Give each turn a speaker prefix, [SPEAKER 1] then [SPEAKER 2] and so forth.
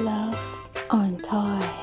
[SPEAKER 1] Love on Toy.